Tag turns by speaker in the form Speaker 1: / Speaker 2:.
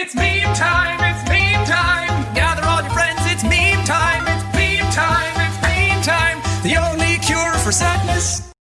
Speaker 1: It's meme time, it's meme time. Gather all your friends, it's meme time, it's meme time, it's meme time. The only cure for sadness.